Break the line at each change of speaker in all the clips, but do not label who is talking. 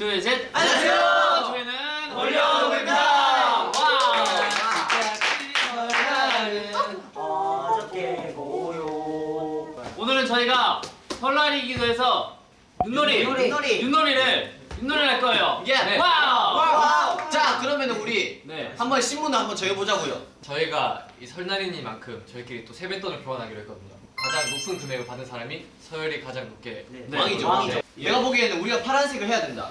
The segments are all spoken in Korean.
둘, 셋.
안녕하세요.
저희는
올려봅니다.
오늘은 저희가 설날이기도 해서 윷놀이,
윷놀이. 윷놀이.
윷놀이를 윷놀이를 할 거예요.
예. Wow. Wow. 자 그러면 우리
네.
한번 신문을 한번 정해보자고요.
저희가 이 설날이니만큼 저희끼리 또 세뱃돈을 교환하기로 했거든요. 가장 높은 금액을 받은 사람이 서열이 가장 높게
네.
왕이죠.
왕이죠.
내가 보기에는 우리가 파란색을 해야 된다.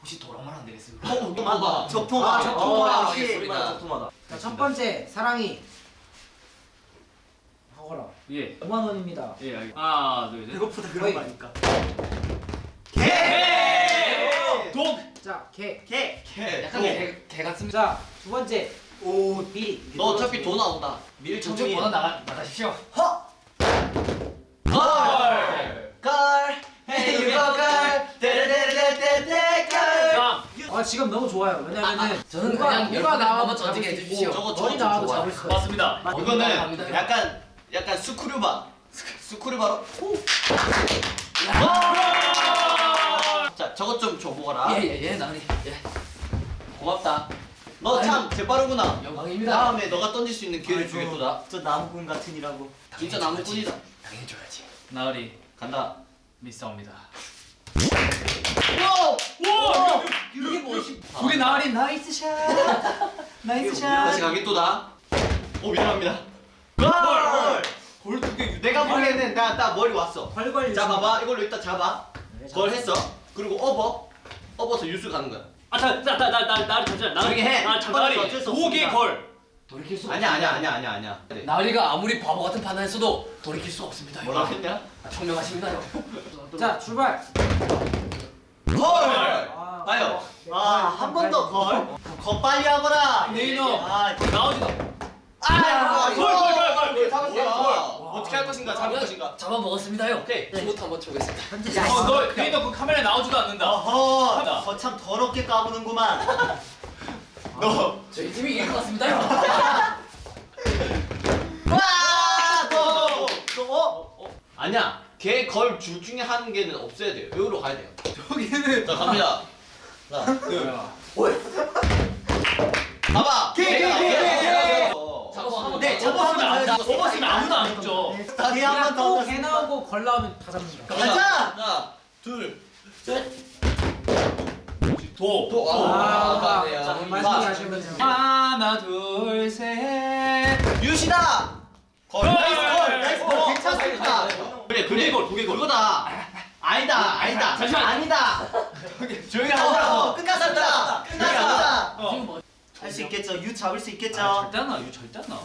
혹시 도랑만 안 되겠습니까?
어, 또 봐봐.
적토마
아, 적토마.
적토마다
자, 첫 번째 사랑이 하거라
예.
5만 원입니다.
예, 알겠. 하나, 둘, 셋.
배고프다
그런 거
아닐까
개! 독!
자, 개.
개
개.
약간 개, 개 같습니다.
자, 두 번째 오 비리.
너 어차피 돈 나온다. 미리
번호 나가 나가십시오.
허
아 지금 너무 좋아요. 왜냐면은
저는
누가-
그냥
누가 나와도
해주십시오.
있고
저거 저거
나와도
좋아요.
잡을 수 있어요.
맞습니다.
이거는
갑니다.
약간 약간 스크류바. 스크류바로. 자 저것 좀 줘보거라.
예예예 나으리 예
고맙다. 너 참 재빠르구나.
영광입니다.
다음에 너가 던질 수 있는 기회를 주겠도다.
저 나무꾼 같으니라고
진짜 나무꾼이다.
당연히 줘야지.
나으리,
간다.
미스터입니다.
와!
와!
이게 뭐지?
우리 나으리 nice shot. Nice
다시
샷.
가겠도다. 오 미안합니다. 걸!
골 두개
내가 보기에는 나, 나 머리 왔어.
활활.
자 봐봐 이걸로 일단 잡아.
네,
걸 했어. 그리고 업어. 업어서 유수 가는 거야.
아, 자, 나, 나, 나, 나, 나으리 잠시만. 나으리.
저기 해.
아,
수. 없습니다.
독의 걸.
돌이킬 수가
아니야 아니야. 아니야 아니야 아니야. 네.
나으리가 아무리 바보 같은 판단했어도 돌이킬 수가 없습니다.
뭐라 했냐?
아, 청명하십니다요.
자, 출발.
걸!
아,
봐요.
아 한 번 더 걸 거 빨리 하거라
네, 이놈.
아
나오지도.
아,
걸, 걸, 걸, 걸.
걸 잡았어요.
걸.
걸. 어떻게 할 것인가? 잡을 것인가?
잡아 먹었습니다요.
오케이.
지금부터 한번 쳐보겠습니다.
현재
어, 너, 괜히 너그 카메라에 나오지도 않는다.
어허. 거참 더럽게 까부는구만
너.
저희 팀이 이길 것 같습니다요.
와! 너.
또 어?
아니야. 걔걸줄 중에 한 개는 없어야 돼요. 여기로 가야 돼요.
저기는.
자 갑니다. 하나, 둘. 봐봐.
개, 개, 개, 개, 개.
잡아 한번
네.
접었으면 안 돼. 접었으면 아무도 안 죽죠.
다시 한번 더
또개 나오고 걸 나오면 다 잡는다.
가자
하나, 둘,
도.
도.
아,
맞네요.
하시면 돼요.
하나, 둘, 셋.
유시다
걸.
걸.
Nice 걸.
Nice 걸 괜찮습니다
그래 그래. 걸, 두개 걸. 그거다. 아니다, 아니다.
잠시만.
아니다
조용히
어, 어,
하자.
끝났습니다 끝났습니다
어.
뭐할수 있겠죠 유 잡을 수 있겠죠
아, 절대 안 나와. 유 절대 안 나와.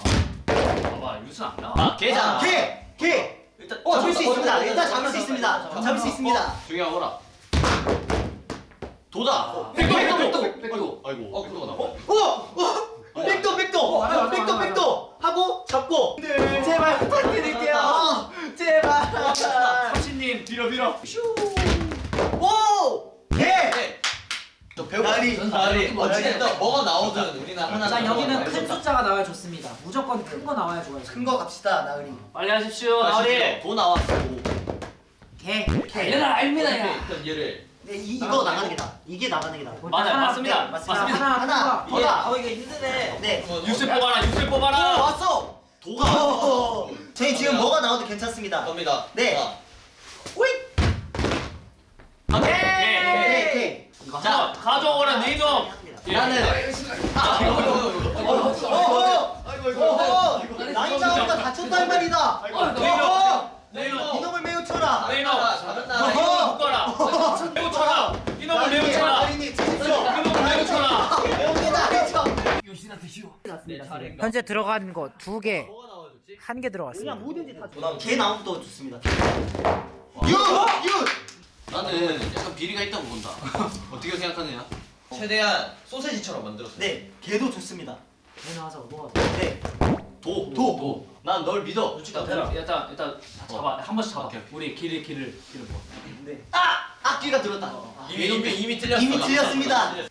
봐봐, 유수 안 나와.
아, 걔잖아.
개! 개!
일단
어 잡을 수. 있습니다
어,
일단. 잡을 수 있습니다 잡을 수 있습니다
조용히 하거라. 도다.
백도,
백도,
백도.
아이고.
어, 그거다.
어! 어! 백도 백도! 백도 백도! 하고 잡고 제발 부탁드릴게요 제발
삼신님 뒤로 밀어.
오! 개!
네. 저 배우.
나리.
나리. 어찌됐든 뭐가 나오든 우리는 하나.
자, 여기는 큰
숫자.
숫자가 나와야 좋습니다. 무조건 큰 거 나와야 좋아요.
큰 거 갑시다 나으리
빨리 하십시오, 나으리.
도 나왔어.
개.
얘는 알입니다 야.
일단 얘를.
네, 이, 이거 나가는 게 나아 이게 나가는 게 나아
맞아요,
하나,
맞습니다.
네, 맞습니다.
맞습니다.
하나,
하나
하나.
더다 어 이거 힘드네 네
유수 뽑아라,
오,
뽑아라.
왔어
도가.
오, 저희 지금 뭐가 나와도 괜찮습니다
갑니다.
네.
가져오거라, 네 이놈. 예.
나는.
어, 어,
아이고
어, 나이 나오니까 다쳤다 할 말이다
네.
어,
네 이놈.
이놈을 매우 쳐라
네 이놈.
잘한다.
어허.
묶어라. 매우 쳐라. 이놈을 매우 쳐라. 이놈을 매우 쳐라.
요시나 드시오.
현재 들어간 거 두 개,
뭐가 나와줬지?
한개 들어갔습니다.
뭐든지 다
도남.
개 나오면 또 좋습니다 유! 유!
나는 약간 비리가 있다고 본다. 어떻게 생각하느냐? 최대한 소세지처럼 만들었어.
네 개도 좋습니다
개 나와서 뭐가
네
도. 도. 난 널 믿어.
일단 일단 일단 잡아 한 번씩 잡아. 우리 길을 길을 길을 뭐.
네. 아! 악기가 들었다
이미 이미 이미 틀렸어.
이미 틀렸습니다
그렇지.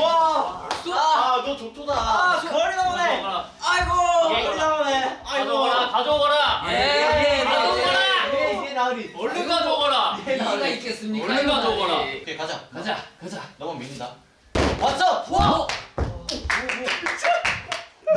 와!
아, 너 좋도다.
아, 거리 나오네. 아이고!
예.
거리 나오네
가져오거라. 가져오거라.
예.
가져오거라.
예, 예, 나으리
얼른 가져오거라.
예,
아,
어디가 있겠습니까?
얼마 줘봐라.
오케이 가자.
가자 가자.
너만 믿는다. 왔어.
와!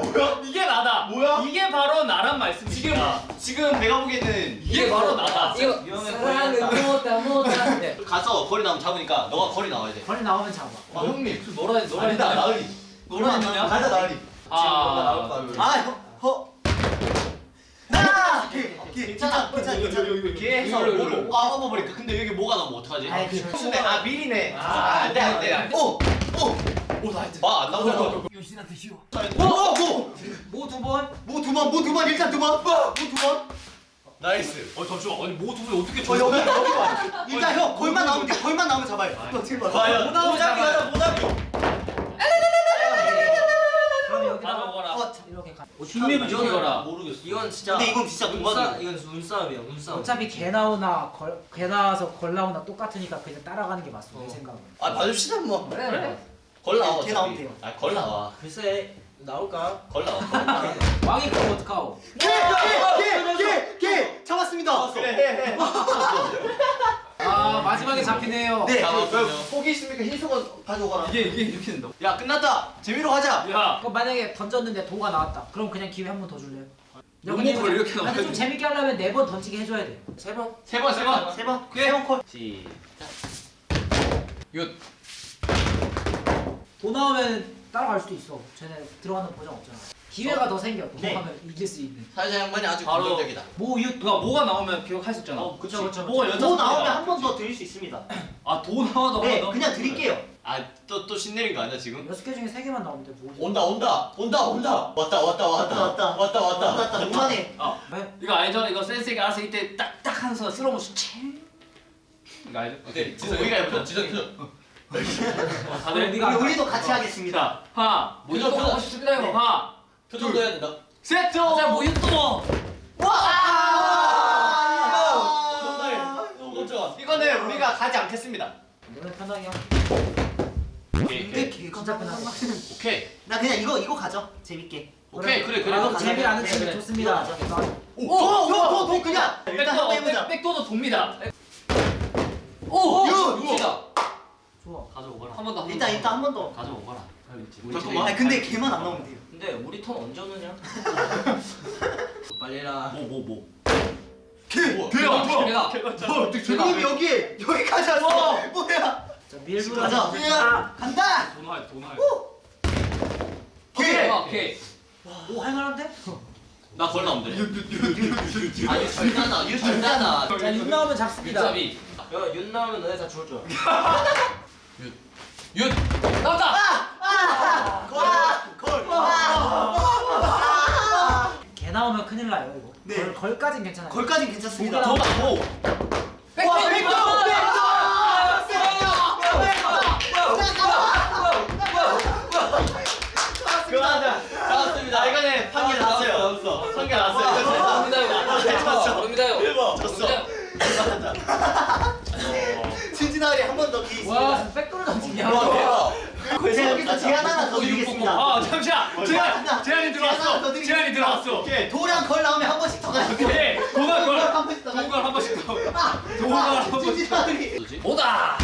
뭐야? 이게 나다.
뭐야?
이게 바로 나란 말씀이야.
지금 내가 보기에는
이게 바로 나다.
이거 사랑은 못다 못다. 네.
가서 거리 나오면 잡으니까 너가 거리 나와야 돼.
거리 나오면 잡아.
아, 형님 놀아.
아니다 나으리.
놀아 있느냐?
가자 나으리.
아,
아 허. 나. 괜찮아 괜찮아 괜찮아. 이렇게 해서 뭐를 아 업어버릴까? 근데 여기 뭐가 나오면 어떡하지?
그-
아 미리네.
아,
안돼 안돼 안돼. 오 오.
오 나이스.
와안 나오잖아.
요신한테 쉬워.
오오
뭐두 번?
뭐두 번, 뭐두 번, 일단 두 번, 뭐두 번. 나이스.
어 잠시만. 아니 뭐 두분 어떻게
어 여기 여기 봐. 일단 형 골만 나오면 돼. 골만 나오면 잡아요. 또 지금 봐.
과연.
못 나오면 잡기 가자. 못 잡기.
준비부 지켜라.
모르겠어.
이건 진짜
근데 이건 진짜 동갑이야.
이건 눈싸움이야 눈싸움
어차피 개 나오나 걸, 개 나와서 걸 나오나 똑같으니까 그냥 따라가는 게 맞어 내 생각은.
아 봐줍시다 뭐.
그래 그래.
걸 나와.
걔 나오면 돼요.
아걸 나와.
글쎄 나올까?
걸 나와.
왕이 그럼 어떡하오?
개 개 개 개 잡았습니다. 그래 해 해.
아 마지막에 잡히네요.
네. 포기 있습니까? 흰수건 가져오거라.
이게 이게 이렇게 된다.
야 끝났다. 재미로 가자.
야.
그럼 만약에 던졌는데 도가 나왔다. 그럼 그냥 기회 한 번 더 줄래요?
욕먹을 이렇게
근데
나와야지.
좀 재밌게 하려면 네 번 던지게 해줘야 돼.
세 번?
세 번, 세 번.
세 번.
그래.
세번 콜.
시작
도 나오면 따라갈 수도 있어. 쟤네 들어가는 보장 없잖아. 기회가 더 생겨. 도
네.
하면 이길 수 있는.
사회자 양반이 아주
바로-
긍정적이다.
모유
누가 뭐가 나오면 기억할 수 있잖아.
어, 그치.
그쵸,
뭐가
그쵸.
여자
도 나오면 한 번 더 드릴 수 있습니다
아, 도 나와도
네? 그냥 드릴게요
아또 또 신내린 거 아니야 지금?
여섯 개 중에 세 개만 나오면 돼. 뭐.
온다 온다 온다 온다 왔다 왔다 왔다
왔다,
왔다 왔다
왔다 그만해
왜?
이거 알죠? 이거 센스있게 알아서 이때 딱딱 하면서 챈. 이거 알죠?
오케이 지성 우리가 해보자 지성 지성
어, 다들
우리,
우리도 같이 하겠습니다
자, 하나,
우리도 또 하고 싶습니다 이거.
하나,
표정도 해야 된다
세트!
자 모유 또.
아, 너무 깜짝아 이거는 우리가 가지 않겠습니다
너네 편하게 하.
오케이
근데 개 진짜 편하게.
오케이
나 그냥 이거 이거 가죠 재밌게
오케이 그래 그래
아. 재미 아는
그래,
팀이
그래.
좋습니다.
오오 오 오 그냥 일단 한번 해보자
백- 백도도 돕니다.
오!
유!
유치다.
좋아.
가져오거라.
한 번 더.
일단 일단 한 번 더
가져오거라.
잠깐만.
근데 걔만 안 나오면 돼요
근데 우리 턴 언제 오느냐? 빨리 해라
뭐, 뭐, 뭐.
뭐
대박. 대박.
형님 여기 여기까지 왔어 뭐야
자 밀고
가자 야, 간다
돈 하야, 돈 하야.
오케이. 오케이.
오 할만한데?
나걸 나오면 돼
아니 절단아 유 절단아
자, 6 나오면 잡습니다.
잡이.
야 윤 나오면 너네 다 죽을 줄
윤. 나왔다.
개나 큰일 나요, 이거.
네.
걸, 걸까진 괜찮아요.
걸까진 괜찮습니다
더오
백도.
와,
백도.
백도!
그만하자 잡았습니다 이거는 판결 났어요 판결 났어요
모릅니다 이거. 모릅니다 이거.
일번 졌어
진진아리 한 번더 기회 있습니다
와, 백도를 던지냐?
와
제가 여기서 제안 하나 더 드리겠습니다
아, 잠시만. 제한, 제한이 들어왔어. 제한이 들어왔어.
오케이
도랑 걸 나오면 한 번씩 더 가시고
오케이. 도발 걸.
한 번씩 더
도발 한 번씩 더.
아,
도발 한 번씩 더.
오다.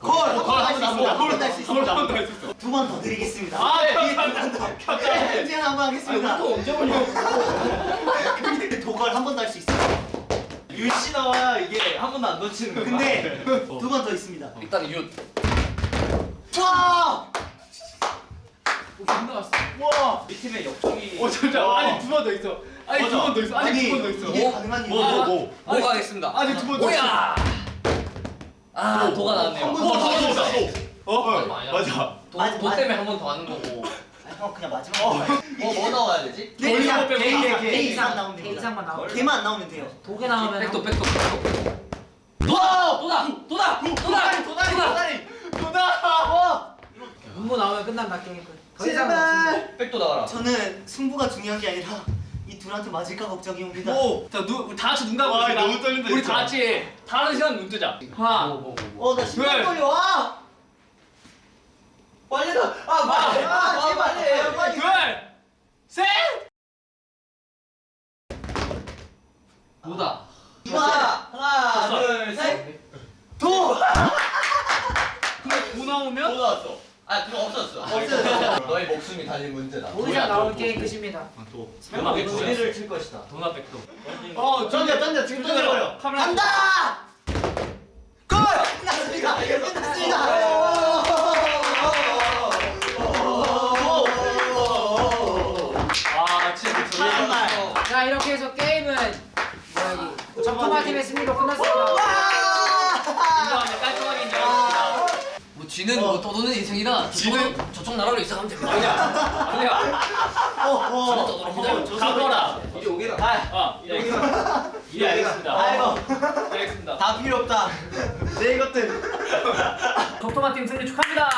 걸한번
걸
할수
한번
있습니다
더.
한번 할수
한번
있습니다
더 했었어.
두번 더 드리겠습니다
아,
네. 네, 제안 한번 하겠습니다
또 언제 올려?
도걸 한 번 더 할 수 있어요
윤씨 나와야 이게 한 번도 안 놓치는 거야
근데 두 번 더 있습니다
일단 윤.
와!
오, 나왔어.
와!
팀의 역적이
어, 잠시만. 아니, 두 번 더 있어. 아니, 두 번 더 있어. 아니, 두 번 더 있어.
이게 가능한
뭐
일이야
뭐뭐
뭐 가겠습니다.
아니, 두 번더 있어.
오야. 아 도가 나왔네요.
한번
어, 더더
있어.
어,
맞아. 도,
맞아,
도. 때문에 한 번 더 하는 거고.
아, 형 그냥 마지막
뭐, 뭐 나와야 되지?
네, 개, 개,
다.
개 이상 나오면
개
됩니다
이상만 나오면.
개만 안 나오면 돼요
도개 나오면
백도
한-
백도 백도. 도다 도다 도다 도다 도다.
도다!
문고 나오면 끝난다 게임 끝.
제발
백도 나와라
저는 승부가 중요한 게 아니라 이 둘한테 맞을까 걱정이 옵니다
오! 자, 누, 다 같이 눈 감고
와. 너무 떨린다,
우리
진짜.
다 같이 다른 시간 눈 뜨자. 하나,
뭐, 뭐,
어나 심장
왜?
떨려 와!
빨리 나! 아 빨리! 아 제발! 빨리!
둘, 셋!
도다.
하나! 하나!
하나, 둘, 셋. 도.
도 나오면
또 나왔어. 아 그거 없었어.
없어졌어.
너의 목숨이 달린 문제다.
모르자 나올 게임 끝입니다.
설마 왜 두개를 칠 것이다.
도나 백도.
어, 던져, 던져. 지금 던져 버려.
카메라
간다. 골. 끝났습니다. 끝났습니다.
아 진짜
정말.
자 이렇게 해서 게임은 뭐야 이 점토마 팀의 승리로 끝났습니다.
인정하냐 깔끔하게 인정합니다
뭐 쥐는 뭐 떠도는 인생이라 저쪽 저쪽 나라로 이사 가면 됩니다.
아니야
어,
떠도는
가거라
이제 오게라.
아 예. 예 알겠습니다
아이고,
알겠습니다
다 필요 없다. 내 이것들.
덕토마 팀 승리 축하합니다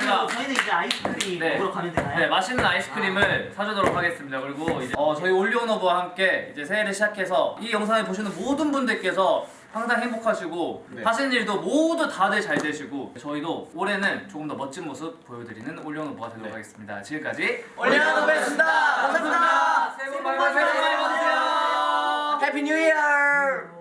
자, 저희는 이제 아이스크림
네.
먹으러 가면 되나요?
네, 맛있는 아이스크림을 사주도록 하겠습니다. 그리고 이제 어, 저희 올리오노브와 함께 이제 새해를 시작해서 이 영상을 보시는 모든 분들께서 항상 행복하시고 하시는 일도 모두 다들 잘 되시고 저희도 올해는 조금 더 멋진 모습 보여드리는 올리오노브가 되도록 하겠습니다. 지금까지
올리오노브였습니다. 감사합니다.
새해 복 많이 받으세요.
해피 뉴 이어.